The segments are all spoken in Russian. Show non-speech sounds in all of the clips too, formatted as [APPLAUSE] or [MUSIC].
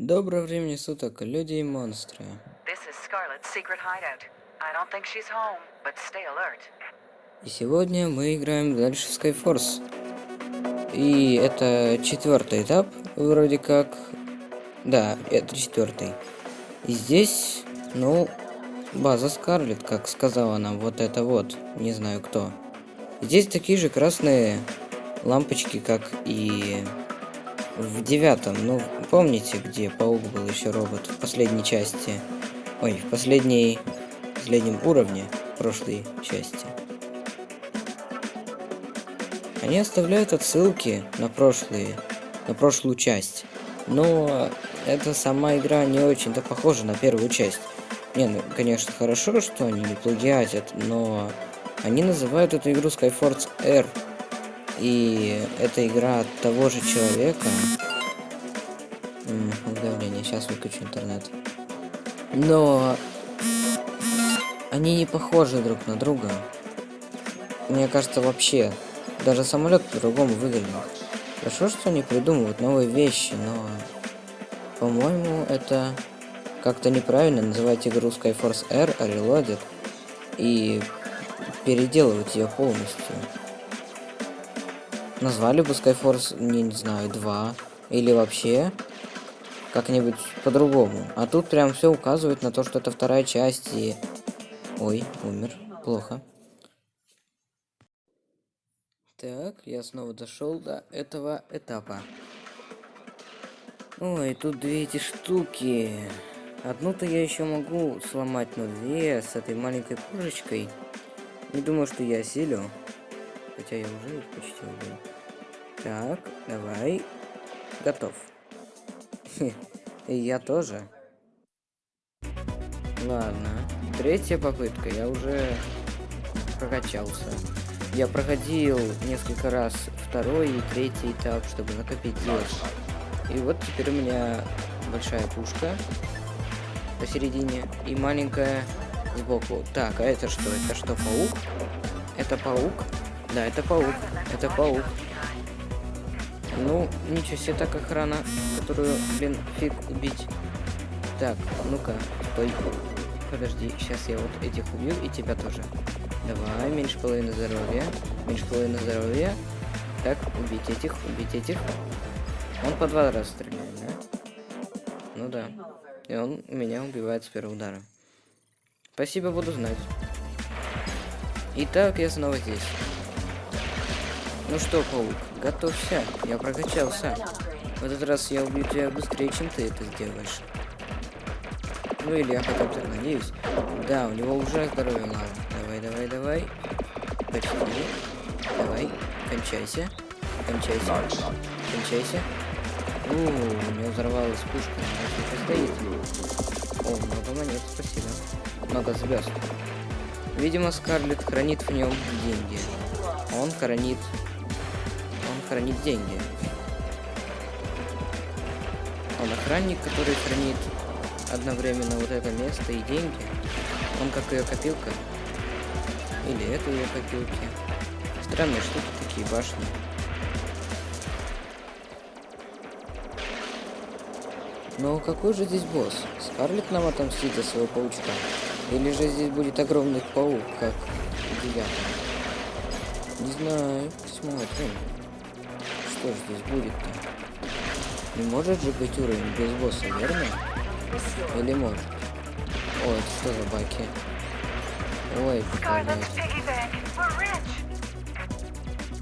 Доброго времени суток, люди и монстры. И сегодня мы играем дальше в Skyforce. И это четвертый этап, вроде как. Да, это четвертый. И здесь, ну, база Скарлет, как сказала нам, вот это вот, не знаю кто. Здесь такие же красные лампочки, как и в девятом. Ну, помните, где паук был еще робот в последней части? Ой, в последней, в последнем уровне прошлой части. Они оставляют отсылки на прошлые, на прошлую часть. Но эта сама игра не очень-то похожа на первую часть. Не, ну, конечно, хорошо, что они не плагиатят, но они называют эту игру Skyforce R. И это игра от того же человека. М уведомление, сейчас выключу интернет. Но они не похожи друг на друга. Мне кажется, вообще. Даже самолет по-другому выглядит. Хорошо, что они придумывают новые вещи, но... По-моему, это как-то неправильно называть игру Skyforce R Reloaded и переделывать ее полностью. Назвали бы Skyforce, не, не знаю, 2. Или вообще как-нибудь по-другому. А тут прям все указывает на то, что это вторая часть и... Ой, умер. Плохо. Так, я снова дошел до этого этапа. Ой, тут две эти штуки. Одну-то я еще могу сломать, но две с этой маленькой пушечкой. Не думаю, что я осилю. Хотя я уже почти убил. Так, давай. Готов. И я тоже. Ладно. Третья попытка. Я уже прокачался. Я проходил несколько раз второй и третий этап, чтобы накопить здесь. И вот теперь у меня большая пушка посередине и маленькая сбоку. Так, а это что? Это что, паук? Это паук? Да, это паук. Это паук. Ну, ничего себе, так охрана, которую, блин, фиг убить. Так, ну-ка, стой. Подожди, сейчас я вот этих убью и тебя тоже. Давай, меньше половины здоровья. Меньше половины здоровья. Так, убить этих, убить этих. Он по два раза стреляет, да? Ну да. И он меня убивает с первого удара. Спасибо, буду знать. Итак, я снова здесь. Ну что, паук, готовься. Я прокачался. В этот раз я убью тебя быстрее, чем ты это сделаешь. Ну или я хотя бы надеюсь. Да, у него уже здоровье мало. Давай, давай, давай. Почти. Давай. Кончайся. Кончайся. Кончайся. У, у него взорвалась пушка. Она стоит. О, много монет, спасибо. Много звезд. Видимо, Скарлетт хранит в нем деньги. Он хранит... Хранит деньги. Он охранник, который хранит одновременно вот это место и деньги. Он как ее копилка. Или это ее копилки. Странные штуки такие, башни. Но какой же здесь босс? Скарлет нам отомстит за своего паучка? Или же здесь будет огромный паук, как в девятом? Не знаю, посмотрим. Что здесь будет-то? Не может же быть уровень без босса, верно? Или может? О, это что за баки? Ой,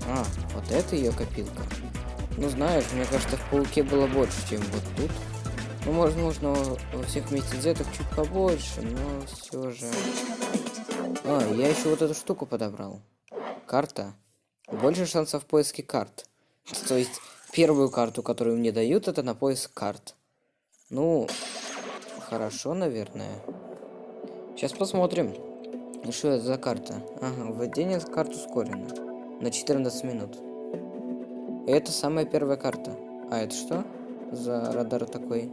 А, вот это ее копилка. Ну знаешь, мне кажется, в пауке было больше, чем вот тут. Ну, возможно, во всех месяцах чуть побольше, но все же. А, я еще вот эту штуку подобрал. Карта. Больше шансов в поиске карт. То есть, первую карту, которую мне дают, это на поиск карт. Ну, хорошо, наверное. Сейчас посмотрим. Что это за карта? Ага, введение карт ускорено. На 14 минут. Это самая первая карта. А это что за радар такой?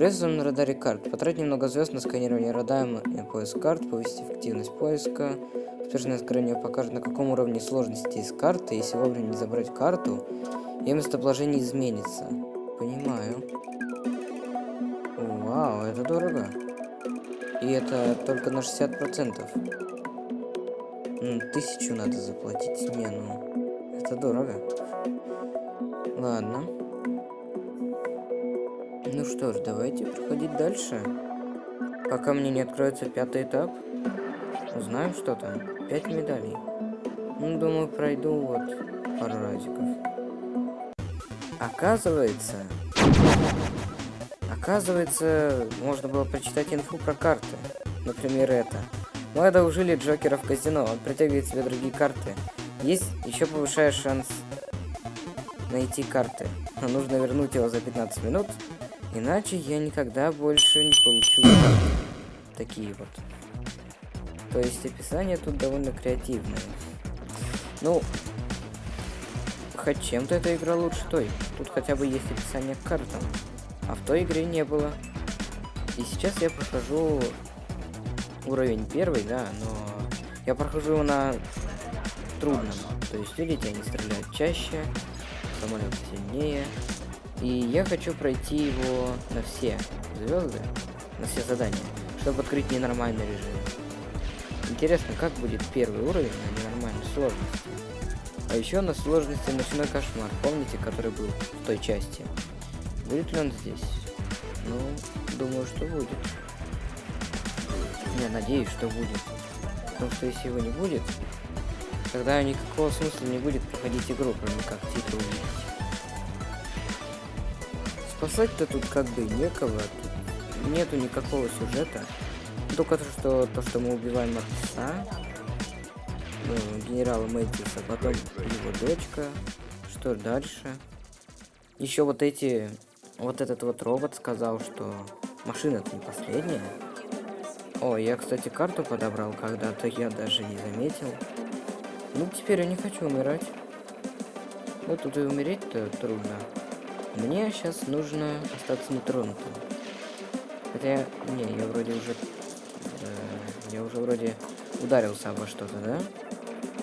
Приветствуем на радаре карт. Потратить немного звезд на сканирование радара и поиск карт, повысить эффективность поиска. Успешное сканирование покажет, на каком уровне сложности есть карты. Если вовремя не забрать карту, ее местоположение изменится. Понимаю. это дорого. И это только на 60%. Ну, тысячу надо заплатить. Не, ну, это дорого. Ладно. Ну что ж, давайте проходить дальше. Пока мне не откроется пятый этап. Узнаем, что там. Пять медалей. Ну, думаю, пройду вот пару разиков. Оказывается... Оказывается, можно было прочитать инфу про карты. Например, это. Мы одолжили Джокера в казино, он притягивает себе другие карты. Есть еще повышая шанс найти карты. Но нужно вернуть его за 15 минут, иначе я никогда больше не получу. Такие вот. То есть описание тут довольно креативное. Ну, хоть чем-то эта игра лучше той. Тут хотя бы есть описание к картам. А в той игре не было. И сейчас я прохожу уровень первый, да, но я прохожу его на трудном. То есть, видите, они стреляют чаще, самолет сильнее. И я хочу пройти его на все звезды, на все задания, чтобы открыть ненормальный режим. Интересно, как будет первый уровень на ненормальной сложности. А еще на сложности ночной кошмар, помните, который был в той части? Будет ли он здесь? Ну, думаю, что будет. Я надеюсь, что будет. Потому что если его не будет, тогда никакого смысла не будет проходить игру, кроме как титры увидеть. Спасать-то тут как бы некого, тут нету никакого сюжета. Только то, что то, что мы убиваем отца, ну, генерала Мэтьюса, потом его дочка. Что дальше? Еще вот эти... Вот этот вот робот сказал, что машина-то не последняя. О, я, кстати, карту подобрал когда-то, я даже не заметил. Ну, теперь я не хочу умирать. Ну, тут и умереть-то трудно. Мне сейчас нужно остаться нетронутым. Хотя, не, я вроде уже... Э, я уже вроде ударился обо что-то, да?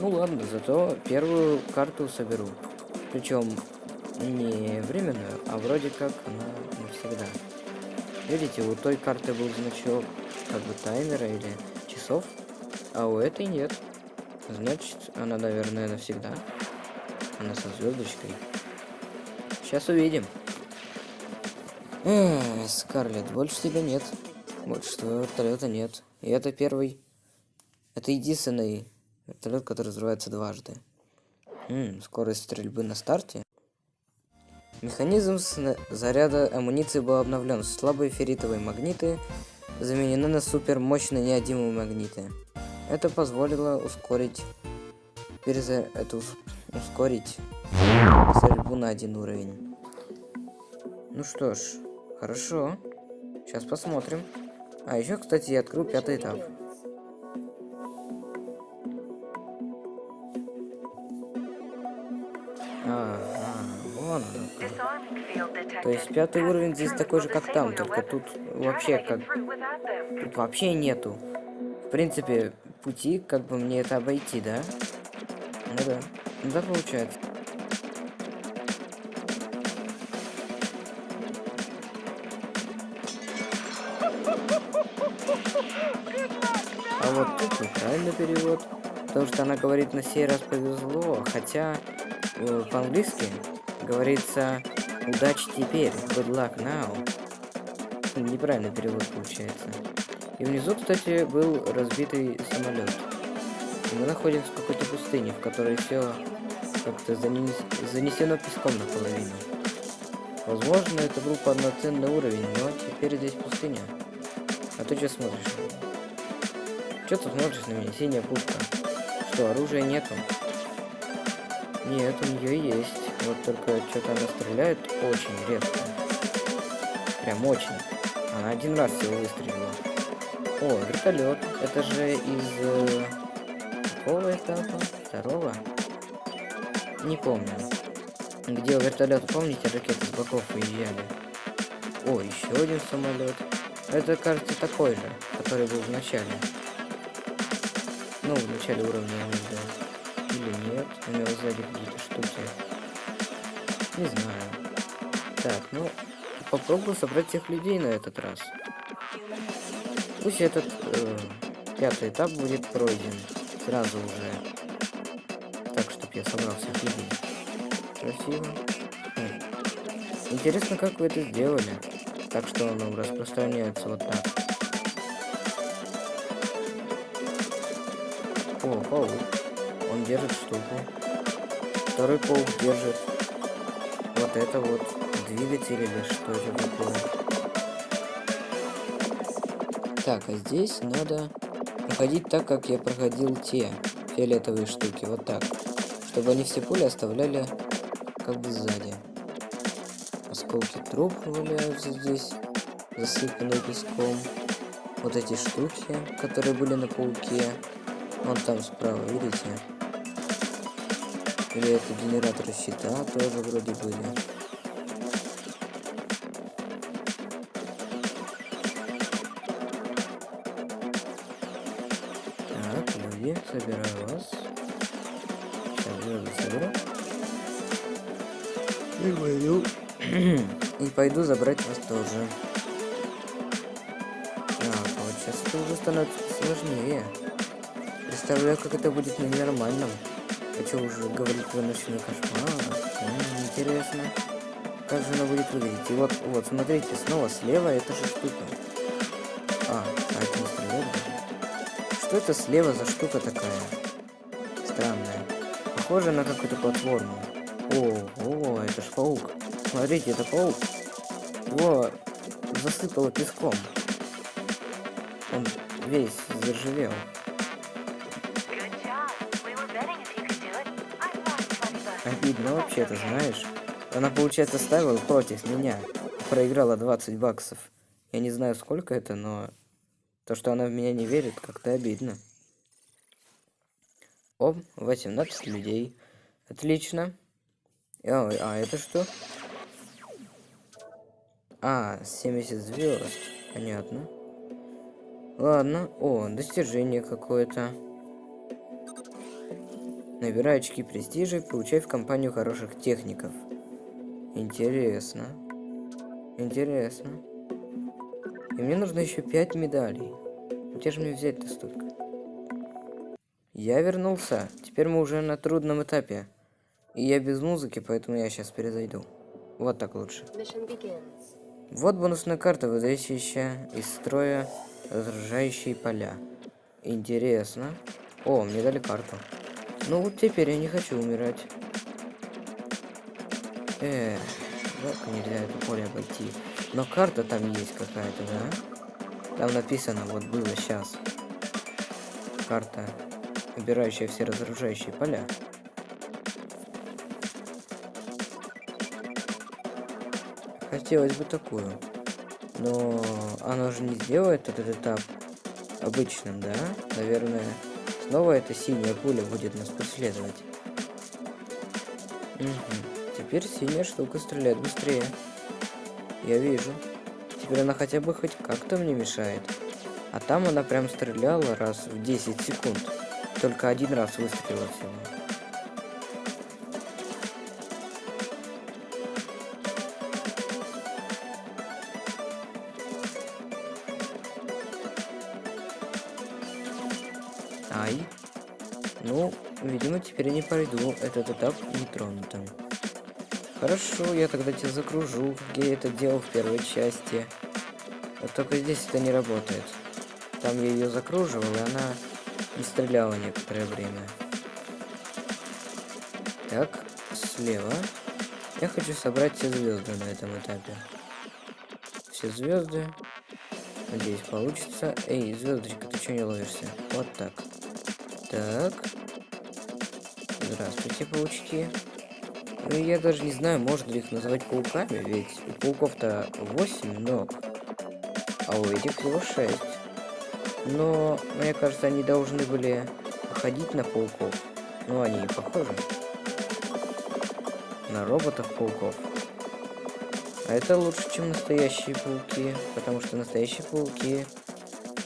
Ну ладно, зато первую карту соберу. Причем не временную, а вроде как она навсегда. Видите, у той карты был значок как бы таймера или часов, а у этой нет. Значит, она, наверное, навсегда. Она со звездочкой. Сейчас увидим. Эх, Скарлетт, больше тебя нет. Больше твоего вертолета нет. И это первый. Это единственный Вертолет, который взрывается дважды. М скорость стрельбы на старте. Механизм заряда амуниции был обновлен. Слабые ферритовые магниты заменены на супермощные неодимые магниты. Это позволило ускорить переза... это ускорить стрельбу на один уровень. Ну что ж, хорошо. Сейчас посмотрим. А еще, кстати, я открыл пятый этап. То есть пятый уровень здесь такой же, как там, только тут вообще как... Тут вообще нету. В принципе, пути, как бы мне это обойти, да? Ну да. Ну да, получается. Вот тут неправильный перевод. Потому что она говорит на сей раз повезло, хотя э, по-английски говорится Удачи теперь. Good luck now. Неправильный перевод получается. И внизу, кстати, был разбитый самолет. И мы находимся в какой-то пустыне, в которой все как-то занес... занесено песком наполовину. Возможно, это был полноценный уровень, но теперь здесь пустыня. А ты что смотришь? Что ты смотришь на меня? Синяя пушка. Что, оружия нету? Нет, у нее есть. Вот только что-то она стреляет очень редко. Прям очень. Она один раз всего выстрелила. О, вертолет. Это же из э, какого этапа? Второго? Не помню. Где у вертолета, помните, ракеты с боков выезжали? О, еще один самолет. Это, кажется, такой же, который был в начале. Ну, в начале уровня, да. Или нет, у него сзади какие-то штуки. Не знаю. Так, ну, попробую собрать всех людей на этот раз. Пусть этот э, пятый этап будет пройден сразу уже. Так, чтоб я собрал всех людей. Красиво. Хм. Интересно, как вы это сделали. Так что он распространяется вот так. О, паук. Он держит штуку. Второй паук держит вот это вот двигатель или что это такое. Так, а здесь надо проходить так, как я проходил те фиолетовые штуки. Вот так. Чтобы они все пули оставляли как бы сзади. Осколки труб валяются здесь, засыпанные песком. Вот эти штуки, которые были на пауке. Вон там справа, видите? Или это генераторы щита тоже вроде были. Так, люди, собираю вас. Сейчас соберу. И пойду. [CLEARS THROAT] И пойду забрать вас тоже. Так, вот сейчас это уже становится сложнее. Представляю, как это будет на нормальном. Хочу уже говорить про ночной кошмар. Интересно. Как же она будет выглядеть? И вот, вот, смотрите, снова слева эта же штука. А, а это не стрелять даже. Что это слева за штука такая? Странная. Похоже на какую-то платформу. О, о, это ж паук. Смотрите, это паук. Его засыпало песком. Он весь заржавел. Обидно вообще-то, знаешь? Она, получается, ставила против меня. Проиграла 20 баксов. Я не знаю, сколько это, но... То, что она в меня не верит, как-то обидно. О, 18 людей. Отлично. Ой, а это что? А, 70 звезд. Понятно. Ладно. О, достижение какое-то. Набирай очки престижа и получай в компанию хороших техников. Интересно. Интересно. И мне нужно еще 5 медалей. Где же мне взять-то столько? Я вернулся. Теперь мы уже на трудном этапе. И я без музыки, поэтому я сейчас перезайду. Вот так лучше. Вот бонусная карта, выдающая из строя разрушающие поля. Интересно. О, мне дали карту. Ну вот теперь я не хочу умирать. Э, как нельзя это поле обойти? Но карта там есть какая-то, да? Там написано, вот было сейчас. Карта, убирающая все разрушающие поля. Хотелось бы такую. Но оно же не сделает этот этап обычным, да? Наверное, снова эта синяя пуля будет нас преследовать. Угу. Теперь синяя штука стреляет быстрее. Я вижу. Теперь она хотя бы хоть как-то мне мешает. А там она прям стреляла раз в 10 секунд. Только один раз выстрелила всего. Теперь я не пройду этот этап нетронутым. Хорошо, я тогда тебя закружу, как я это делал в первой части. Вот только здесь это не работает. Там я ее закруживал, и она не стреляла некоторое время. Так, слева. Я хочу собрать все звезды на этом этапе. Все звезды. Надеюсь, получится. Эй, звездочка, ты что не ловишься? Вот так. Так. Здравствуйте, паучки. Ну, я даже не знаю, можно ли их называть пауками, ведь у пауков-то 8 ног, а у этих всего 6. Но, мне кажется, они должны были походить на пауков. Ну, они и похожи. На роботов-пауков. А это лучше, чем настоящие пауки, потому что настоящие пауки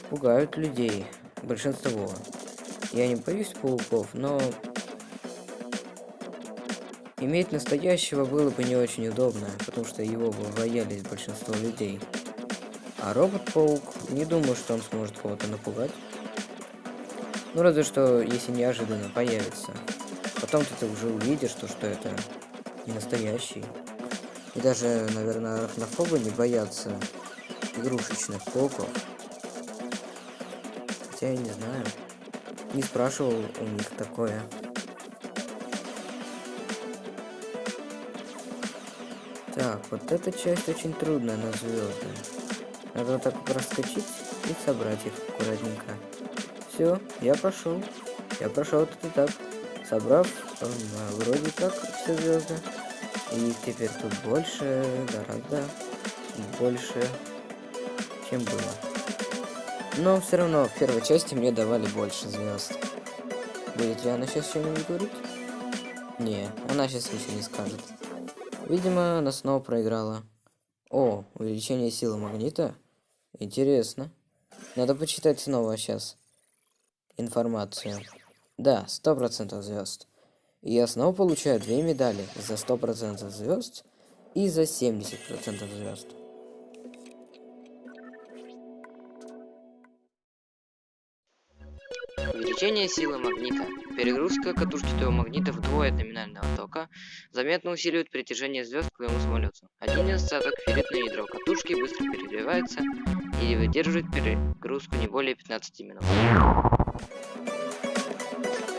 пугают людей, большинство. Я не боюсь пауков, но иметь настоящего было бы не очень удобно, потому что его бы боялись большинство людей. А робот-паук, не думаю, что он сможет кого-то напугать. Ну, разве что, если неожиданно появится. Потом ты уже увидишь, что, что это не настоящий. И даже, наверное, арахнофобы не боятся игрушечных пауков. Хотя я не знаю. Не спрашивал у них такое. Так, вот эта часть очень трудная на звезды. Надо вот так вот и собрать их аккуратненько. Все, я прошел. Я прошел этот этап, собрав э, вроде как все звезды. И теперь тут больше, гораздо больше, чем было. Но все равно в первой части мне давали больше звезд. Будет ли она сейчас что-нибудь говорить? Не, она сейчас ничего не скажет. Видимо, она снова проиграла. О, увеличение силы магнита? Интересно. Надо почитать снова сейчас информацию. Да, сто процентов звезд. И я снова получаю две медали за сто процентов звезд и за 70 процентов звезд. Увеличение силы магнита. Перегрузка катушки твоего магнита вдвое от номинального тока заметно усиливает притяжение звезд к твоему самолету. Один недостаток – ферритное ядро катушки быстро перегревается и выдерживает перегрузку не более 15 минут.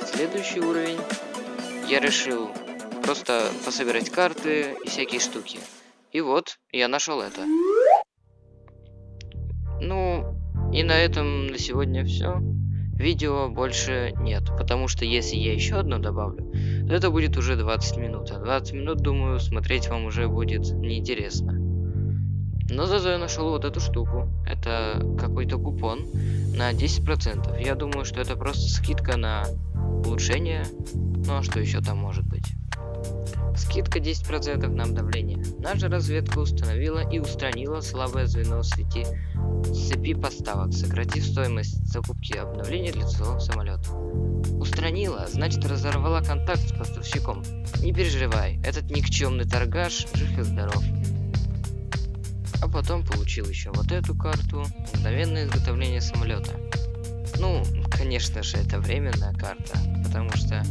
Следующий уровень я решил просто пособирать карты и всякие штуки. И вот, я нашел это. Ну, и на этом на сегодня все. Видео больше нет, потому что если я еще одно добавлю, то это будет уже 20 минут. А 20 минут, думаю, смотреть вам уже будет неинтересно. Но зато я нашел вот эту штуку. Это какой-то купон на 10%. Я думаю, что это просто скидка на улучшение. Ну а что еще там может быть? Скидка 10% на обновление. Наша разведка установила и устранила слабое звено в сети цепи поставок, сократив стоимость закупки обновления для целого самолета. Устранила, значит разорвала контакт с поставщиком. Не переживай, этот никчемный торгаш жив и здоров. А потом получил еще вот эту карту, мгновенное изготовление самолета. Ну, конечно же, это временная карта, потому что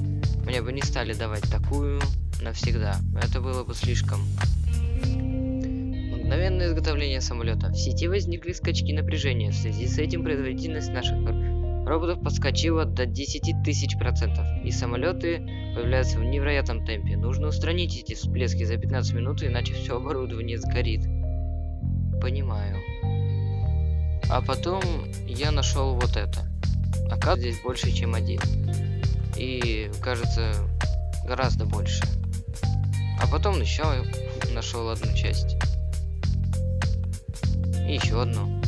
мне бы не стали давать такую навсегда. Это было бы слишком. Мгновенное изготовление самолета. В сети возникли скачки напряжения. В связи с этим производительность наших роботов подскочила до 10 тысяч процентов. И самолеты появляются в невероятном темпе. Нужно устранить эти всплески за 15 минут, иначе все оборудование сгорит. Понимаю. А потом я нашел вот это. Оказывается, здесь больше, чем один. И, кажется, гораздо больше. А потом еще нашел одну часть. И еще одну.